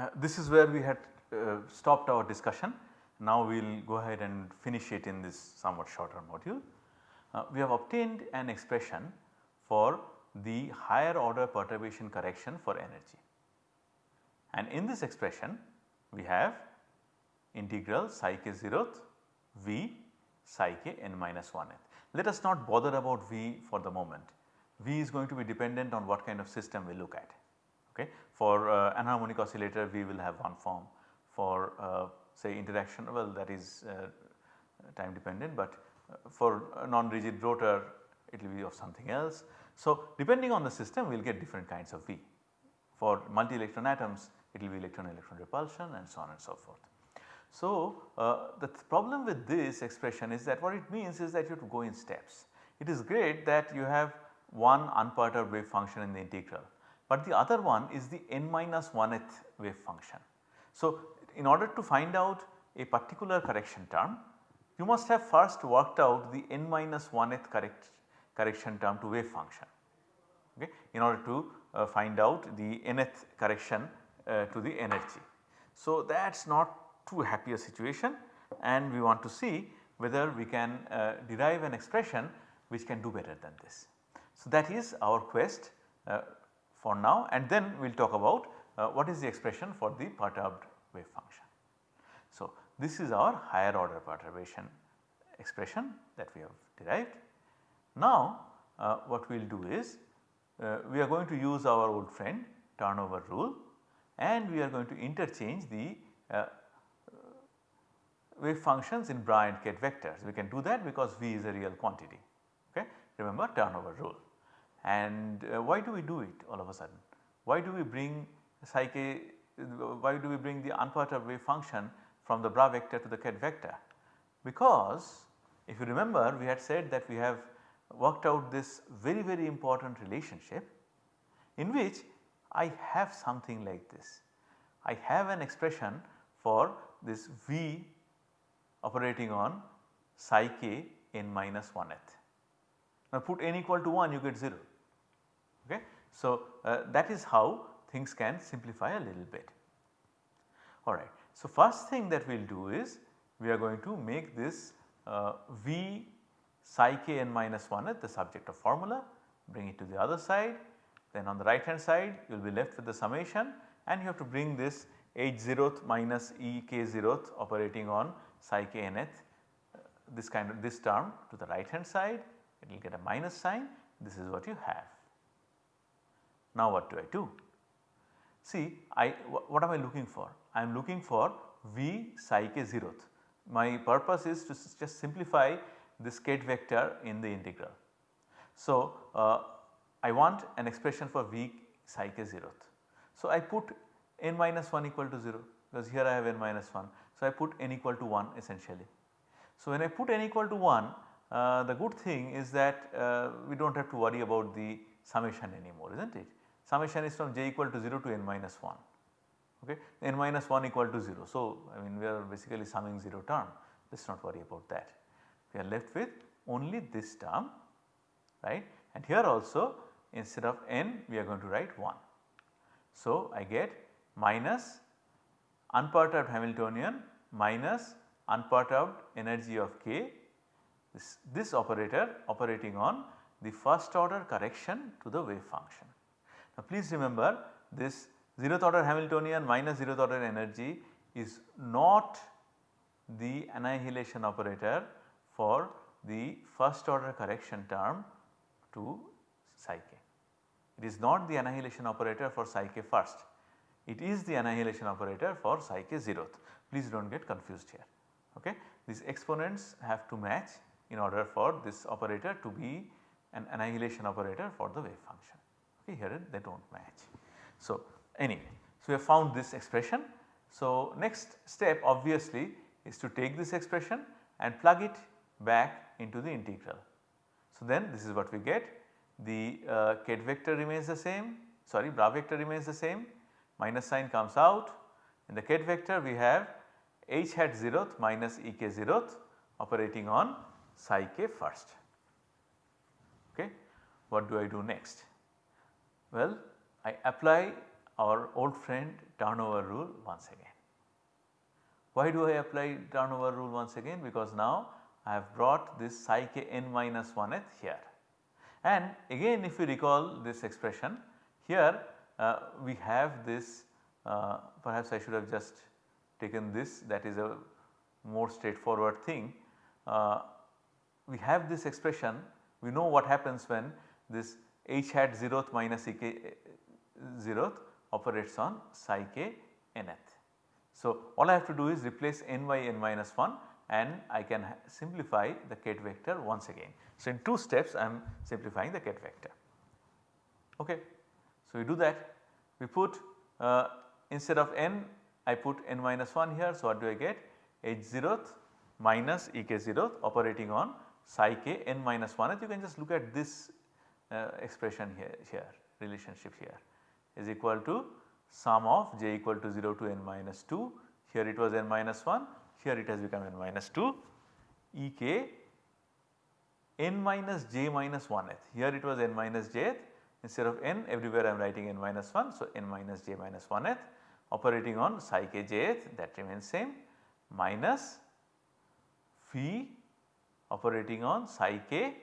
uh, this is where we had uh, stopped our discussion. Now we will go ahead and finish it in this somewhat shorter module. Uh, we have obtained an expression for the higher order perturbation correction for energy. And in this expression we have integral psi k 0th V psi k n minus 1th. Let us not bother about V for the moment. V is going to be dependent on what kind of system we look at. Okay. For uh, anharmonic oscillator we will have one form, for uh, say interaction well that is uh, time dependent but uh, for non-rigid rotor it will be of something else. So, depending on the system we will get different kinds of V. For multi-electron atoms it will be electron-electron repulsion and so on and so forth. So, uh, the th problem with this expression is that what it means is that you have to go in steps. It is great that you have one unperturbed wave function in the integral, but the other one is the n minus 1th wave function. So, in order to find out a particular correction term, you must have first worked out the n minus 1th correct correction term to wave function okay, in order to uh, find out the nth correction uh, to the energy. So, that is not too happy a situation and we want to see whether we can uh, derive an expression which can do better than this. So, that is our quest uh, for now and then we will talk about uh, what is the expression for the perturbed wave function. So, this is our higher order perturbation expression that we have derived. Now, uh, what we will do is uh, we are going to use our old friend turnover rule and we are going to interchange the uh, wave functions in Bra and Ket vectors. We can do that because V is a real quantity okay. Remember turnover rule and uh, why do we do it all of a sudden? Why do we bring psi k, why do we bring the unperturbed wave function from the Bra vector to the Ket vector? Because if you remember we had said that we have worked out this very very important relationship in which I have something like this. I have an expression for this V operating on psi k n minus 1th. Now put n equal to 1 you get 0 okay. So uh, that is how things can simplify a little bit alright. So first thing that we will do is we are going to make this uh, V psi k n minus 1th the subject of formula bring it to the other side then on the right hand side you will be left with the summation and you have to bring this h 0th minus e k 0th operating on psi k nth uh, this kind of this term to the right hand side it will get a minus sign this is what you have. Now what do I do? See I what am I looking for? I am looking for v psi k 0th. My purpose is to just simplify this ket vector in the integral. So uh, I want an expression for v psi k 0th. So I put n minus 1 equal to 0 because here I have n minus 1. So I put n equal to 1 essentially. So when I put n equal to 1 uh, the good thing is that uh, we do not have to worry about the summation anymore is not it. Summation is from j equal to 0 to n minus 1 okay n minus 1 equal to 0. So I mean we are basically summing 0 term let us not worry about that. We are left with only this term right and here also instead of n we are going to write 1. So I get minus unperturbed Hamiltonian minus unperturbed energy of k this, this operator operating on the first order correction to the wave function. Now please remember this 0th order Hamiltonian minus 0th order energy is not the annihilation operator for the first order correction term to psi k. It is not the annihilation operator for psi k first, it is the annihilation operator for psi k 0th. Please do not get confused here. Okay. These exponents have to match in order for this operator to be an annihilation operator for the wave. Okay. Here they do not match. So, anyway, so we have found this expression. So, next step obviously is to take this expression and plug it back into the integral. So, then this is what we get the uh, ket vector remains the same sorry bra vector remains the same minus sign comes out in the ket vector we have h hat 0th minus e k 0th operating on psi k first. Okay. What do I do next? Well I apply our old friend turnover rule once again. Why do I apply turnover rule once again? Because now I have brought this psi k n minus 1th here. And again if you recall this expression here uh, we have this uh, perhaps I should have just taken this that is a more straightforward thing. Uh, we have this expression we know what happens when this h hat 0th minus e k 0th operates on psi k nth. So, all I have to do is replace n by n minus 1 and I can simplify the ket vector once again. So, in 2 steps I am simplifying the ket vector. Okay. So, we do that we put uh, instead of n I put n minus 1 here. So, what do I get h 0th minus e k 0th operating on psi k n minus 1th you can just look at this Uh, expression here, here relationship here. Is equal to sum of j equal to 0 to n minus 2 here it was n minus 1 here it has become n minus 2 e k n minus j minus 1th here it was n minus jth instead of n everywhere I am writing n minus 1. So, n minus j minus 1th operating on psi k jth that remains same. Minus phi operating on psi k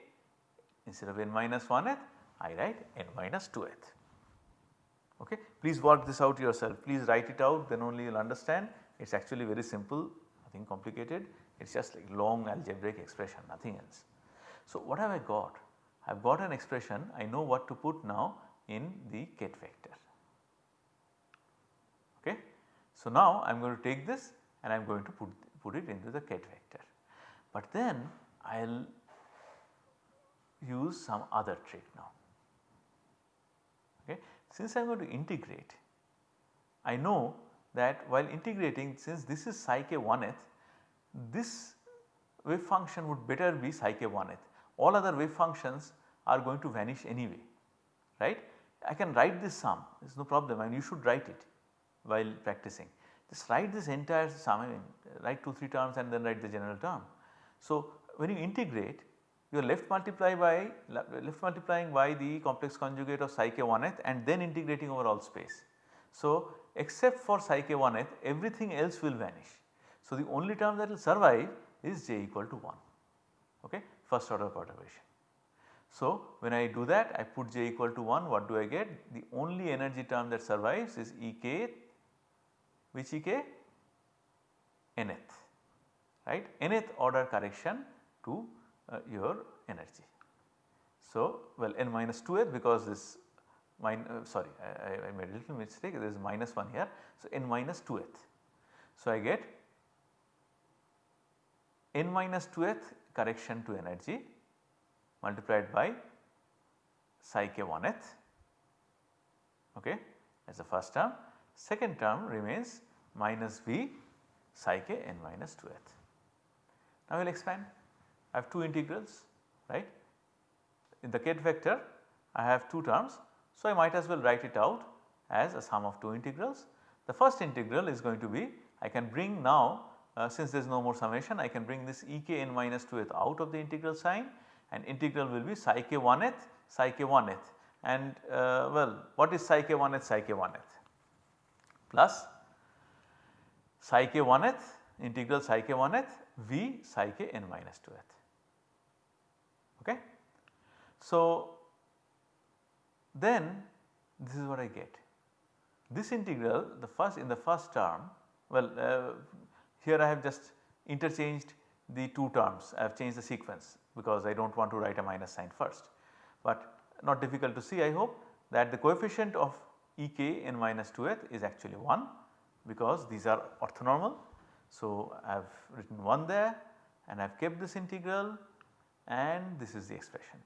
instead of n minus 1th I write n minus 2th. Okay. Please work this out yourself, please write it out then only you will understand it is actually very simple nothing complicated it is just like long algebraic expression nothing else. So, what have I got? I have got an expression I know what to put now in the ket vector. Okay. So, now I am going to take this and I am going to put, put it into the ket vector. But then I will use some other trick now. Okay. Since I am going to integrate, I know that while integrating since this is psi k 1th, this wave function would better be psi k 1th. All other wave functions are going to vanish anyway, right. I can write this sum, there is no problem and you should write it while practicing. Just write this entire sum, I mean write 2 3 terms and then write the general term. So, when you integrate you are left multiply by left multiplying by the complex conjugate of psi k 1th and then integrating over all space. So, except for psi k 1th everything else will vanish. So, the only term that will survive is j equal to 1 okay first order perturbation. So, when I do that I put j equal to 1 what do I get the only energy term that survives is E k which E k nth right nth order correction to uh, your energy. So, well n minus 2th because this uh, sorry I, I, made a little mistake there is minus 1 here. So, n minus 2th. So, I get n minus 2th correction to energy multiplied by psi k 1th okay is the first term. Second term remains minus v psi k n minus 2th. Now we will expand I have two integrals right. In the ket vector I have two terms. So, I might as well write it out as a sum of two integrals. The first integral is going to be I can bring now uh, since there is no more summation I can bring this e k n minus 2th out of the integral sign and integral will be psi k 1th psi k 1th and uh, well what is psi k 1th psi k 1th plus psi k 1th integral psi k 1th v psi k n minus 2th. Okay. So, then this is what I get. This integral the first in the first term well uh, here I have just interchanged the two terms I have changed the sequence because I do not want to write a minus sign first. But not difficult to see I hope that the coefficient of Ek n minus 2th is actually 1 because these are orthonormal. So, I have written 1 there and I have kept this integral and this is the expression.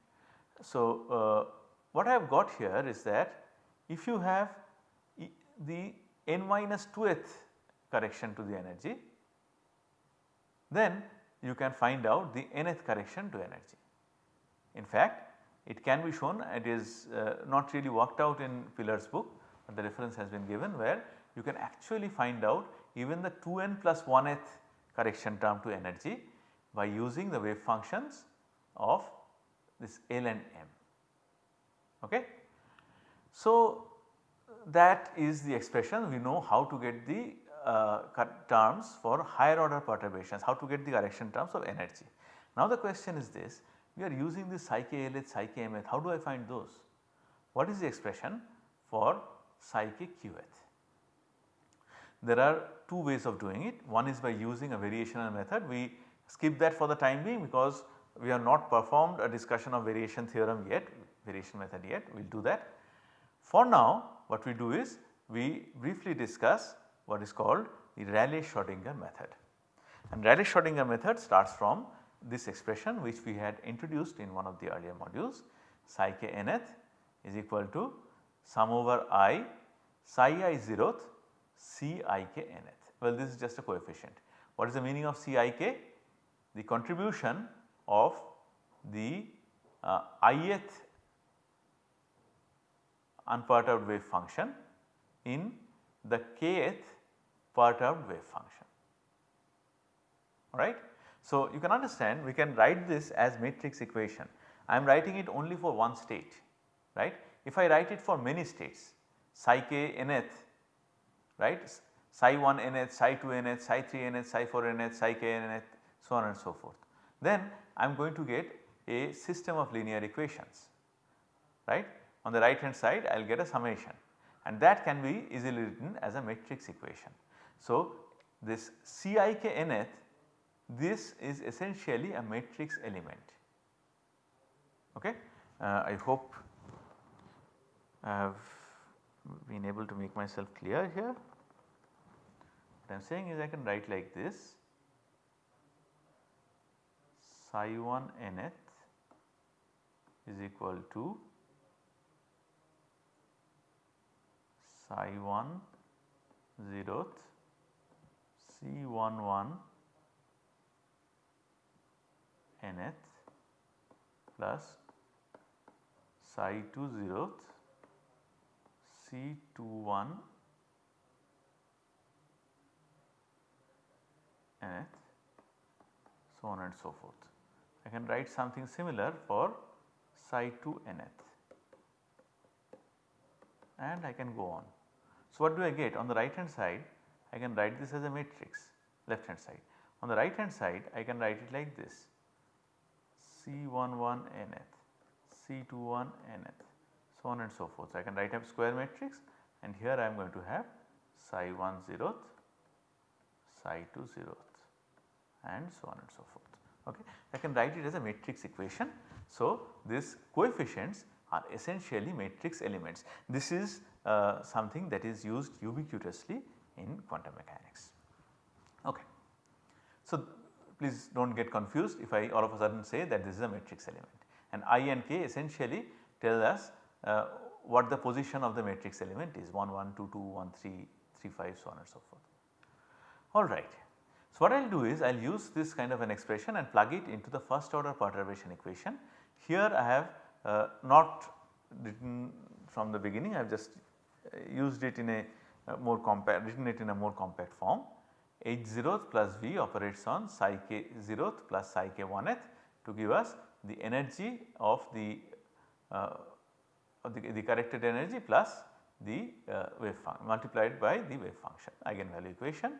So, uh, what I have got here is that if you have e the n minus 2th correction to the energy then you can find out the nth correction to energy. In fact, it can be shown it is uh, not really worked out in Pilar's book, but the reference has been given where you can actually find out even the 2n plus 1th correction term to energy by using the wave functions of this L and M. Okay. So, that is the expression we know how to get the uh, terms for higher order perturbations, how to get the correction terms of energy. Now the question is this, we are using this psi k LH, psi k how do I find those? What is the expression for psi k qth? There are two ways of doing it, one is by using a variational method, we skip that for the time being because we have not performed a discussion of variation theorem yet, variation method yet, we will do that. For now what we do is we briefly discuss what is called the Rayleigh-Schrodinger method. And Rayleigh-Schrodinger method starts from this expression which we had introduced in one of the earlier modules psi k nth is equal to sum over i psi i zeroth C i k nth. Well this is just a coefficient. What is the meaning of C i k? The contribution of the uh, ith unperturbed wave function in the kth perturbed wave function alright. So, you can understand we can write this as matrix equation. I am writing it only for one state right. If I write it for many states psi k nth right psi 1 nth, psi 2 nth, psi 3 nth, psi 4 nth, psi k nth so on and so forth. Then I am going to get a system of linear equations right. On the right hand side I will get a summation and that can be easily written as a matrix equation. So, this Cik nth this is essentially a matrix element. Okay. Uh, I hope I have been able to make myself clear here. What I am saying is I can write like this psi 1 nth is equal to psi 1 zeroth C 1 1 nth plus psi 2 zeroth C 2 1 nth so on and so forth. I can write something similar for psi 2 nth and I can go on. So, what do I get on the right hand side I can write this as a matrix left hand side. On the right hand side I can write it like this C11 nth, C21 nth so on and so forth. So, I can write a square matrix and here I am going to have psi 1 zeroth, psi 2 zeroth and so on and so forth. Okay. I can write it as a matrix equation. So, these coefficients are essentially matrix elements. This is uh, something that is used ubiquitously in quantum mechanics. Okay. So, please do not get confused if I all of a sudden say that this is a matrix element and i and k essentially tell us uh, what the position of the matrix element is 1 1 2 2 1 3 3 5 so on and so forth. Alright. So, what I will do is I will use this kind of an expression and plug it into the first order perturbation equation. Here I have uh, not written from the beginning I have just uh, used it in a uh, more compact written it in a more compact form h 0th plus v operates on psi k 0th plus psi k 1th to give us the energy of the, uh, of the, the, corrected energy plus the uh, wave function multiplied by the wave function eigenvalue equation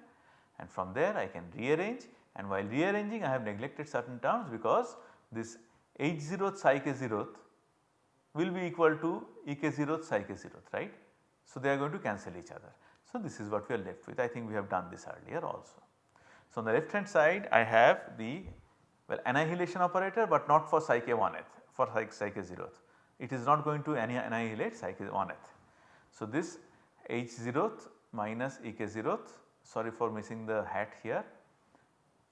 and from there I can rearrange and while rearranging I have neglected certain terms because this h 0th psi k 0th will be equal to e k 0th psi k 0th right. So, they are going to cancel each other. So, this is what we are left with I think we have done this earlier also. So, on the left hand side I have the well annihilation operator but not for psi k 1th for psi k 0th it is not going to annihilate psi k 1th. So, this h 0th minus e k 0th sorry for missing the hat here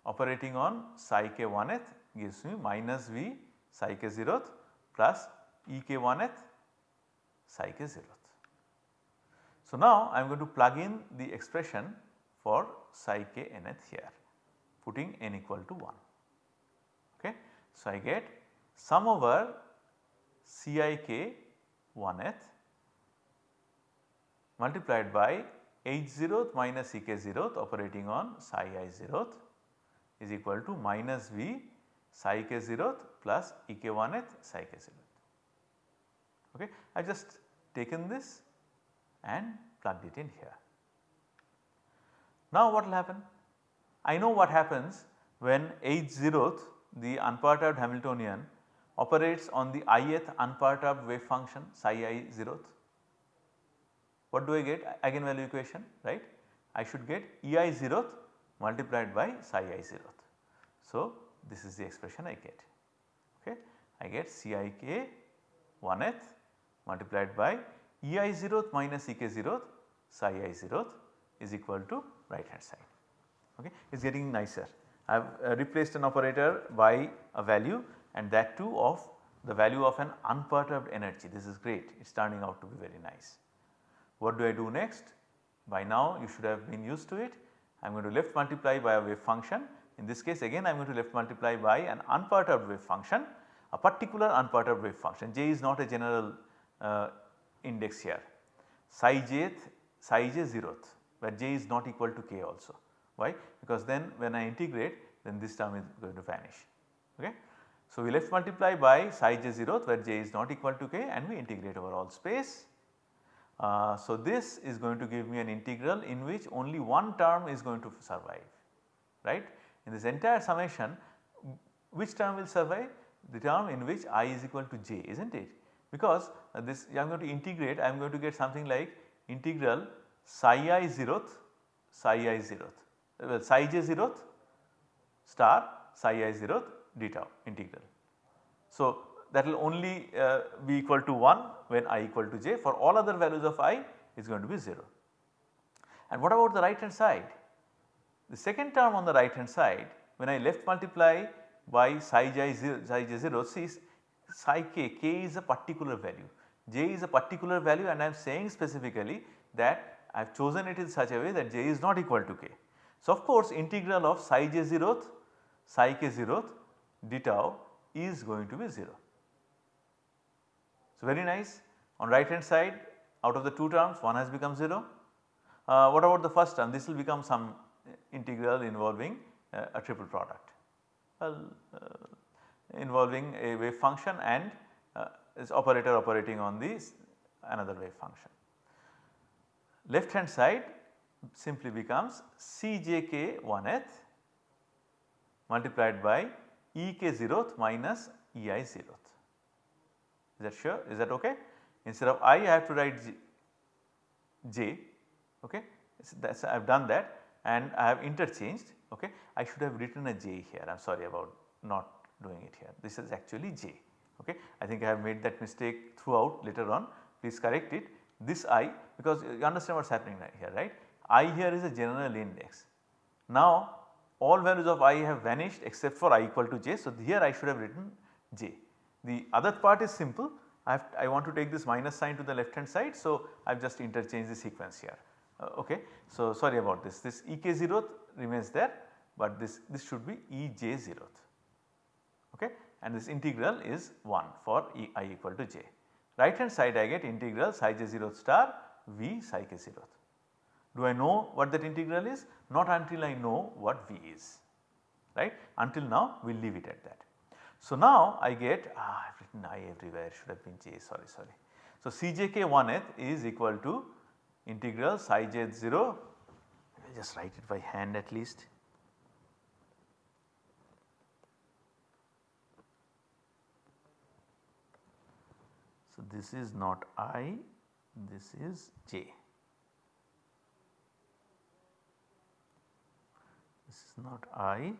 operating on psi k 1th gives me minus v psi k 0th plus e k 1th psi k 0th. So, now I am going to plug in the expression for psi k nth here putting n equal to 1. Okay. So, I get sum over C i k 1th multiplied by h 0th minus e k 0th operating on psi i 0th is equal to minus v psi k 0th plus e k 1th psi k 0th. Okay. I have just taken this and plugged it in here. Now what will happen? I know what happens when h zeroth the unperturbed Hamiltonian operates on the ith unperturbed wave function psi i zeroth. What do I get? Eigenvalue equation right. I should get ei zeroth multiplied by psi i zeroth. So, this is the expression I get. Okay. I get Cik 1th multiplied by ei 0th minus ek 0th psi i 0th is equal to right hand side. Okay. It is getting nicer. I have uh, replaced an operator by a value and that too of the value of an unperturbed energy. This is great. It is turning out to be very nice. What do I do next? By now you should have been used to it. I am going to left multiply by a wave function. In this case again I am going to left multiply by an unperturbed wave function, a particular unperturbed wave function. J is not a general uh, index here. Psi jth, psi j zeroth where j is not equal to k also. Why? Because then when I integrate then this term is going to vanish. Okay. So, we left multiply by psi j zeroth where j is not equal to k and we integrate over all space. Uh, so, this is going to give me an integral in which only one term is going to survive right. In this entire summation which term will survive? The term in which i is equal to j is not it because uh, this I am going to integrate I am going to get something like integral psi i zeroth psi i zeroth well psi j zeroth star psi i zeroth d tau integral. So, that will only uh, be equal to 1 when i equal to j for all other values of i is going to be 0. And what about the right hand side? The second term on the right hand side when I left multiply by psi j 0, psi j 0 see psi k, k is a particular value, j is a particular value and I am saying specifically that I have chosen it in such a way that j is not equal to k. So, of course, integral of psi j 0th psi k 0th d tau is going to be 0. So, very nice on right hand side out of the two terms one has become 0. Uh, what about the first term this will become some integral involving uh, a triple product well uh, involving a wave function and uh, is operator operating on this another wave function left hand side simply becomes Cjk 1th multiplied by Ek 0th minus Ei 0th. Is that sure? Is that okay? Instead of i, I have to write j, j okay. So I have done that and I have interchanged okay. I should have written a j here I am sorry about not doing it here this is actually j okay. I think I have made that mistake throughout later on please correct it this i because you understand what is happening here right. i here is a general index. Now all values of i have vanished except for i equal to j. So, here I should have written j. The other part is simple I, have, I want to take this minus sign to the left hand side. So, I have just interchanged the sequence here uh, okay. So, sorry about this this ek 0th remains there but this, this should be ej 0th okay and this integral is 1 for e i equal to j right hand side I get integral psi j 0 star v psi k 0. Do I know what that integral is? Not until I know what v is right until now we will leave it at that. So now I get ah I have written i everywhere should have been j sorry sorry. So Cjk 1th is equal to integral psi j 0 I just write it by hand at least So, this is not I, this is J. This is not I,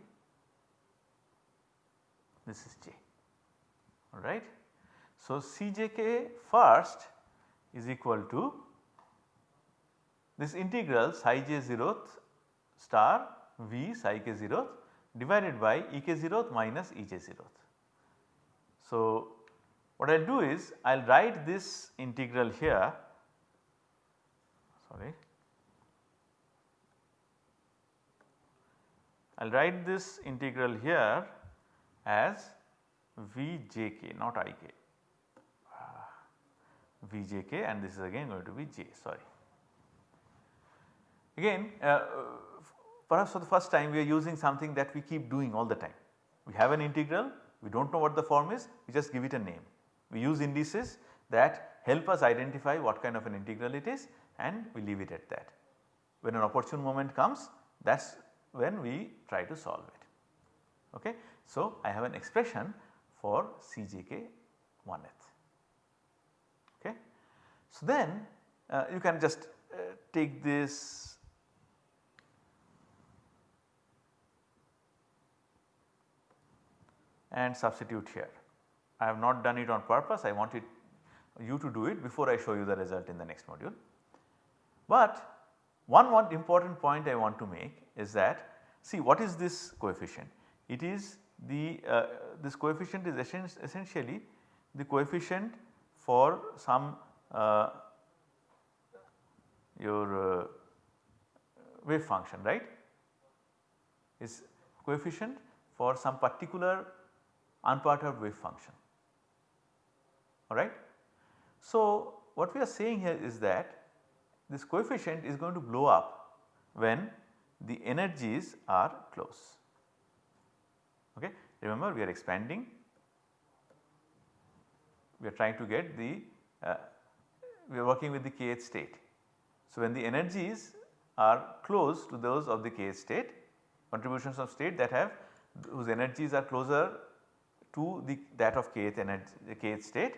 this is J alright. So, Cjk first is equal to this integral psi j 0th star v psi k 0th divided by ek 0th minus ej 0th. So, what I will do is I will write this integral here sorry I will write this integral here as Vjk not Ik uh, Vjk and this is again going to be j sorry. Again uh, perhaps for the first time we are using something that we keep doing all the time. We have an integral we do not know what the form is we just give it a name we use indices that help us identify what kind of an integral it is and we leave it at that. When an opportune moment comes that is when we try to solve it. Okay. So, I have an expression for Cjk 1th. Okay. So, then uh, you can just uh, take this and substitute here. I have not done it on purpose I wanted you to do it before I show you the result in the next module. But one, one important point I want to make is that see what is this coefficient? It is the uh, this coefficient is essentially the coefficient for some uh, your uh, wave function right is coefficient for some particular unperturbed wave function alright. So, what we are saying here is that this coefficient is going to blow up when the energies are close. Remember we are expanding, we are trying to get the, uh, we are working with the kth state. So, when the energies are close to those of the kth state, contributions of state that have whose energies are closer to the that of kth energy, kth state,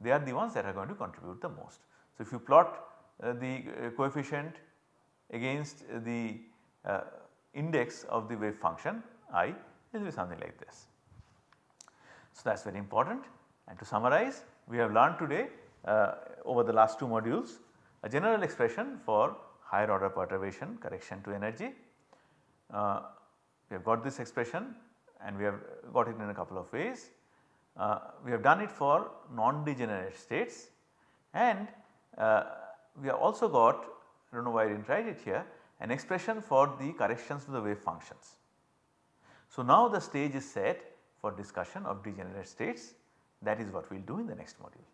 they are the ones that are going to contribute the most. So, if you plot uh, the uh, coefficient against the uh, index of the wave function i it will be something like this. So, that is very important and to summarize we have learned today uh, over the last two modules a general expression for higher order perturbation correction to energy. Uh, we have got this expression and we have got it in a couple of ways. Uh, we have done it for non-degenerate states and uh, we have also got I do not know why I did not write it here an expression for the corrections to the wave functions. So, now the stage is set for discussion of degenerate states that is what we will do in the next module.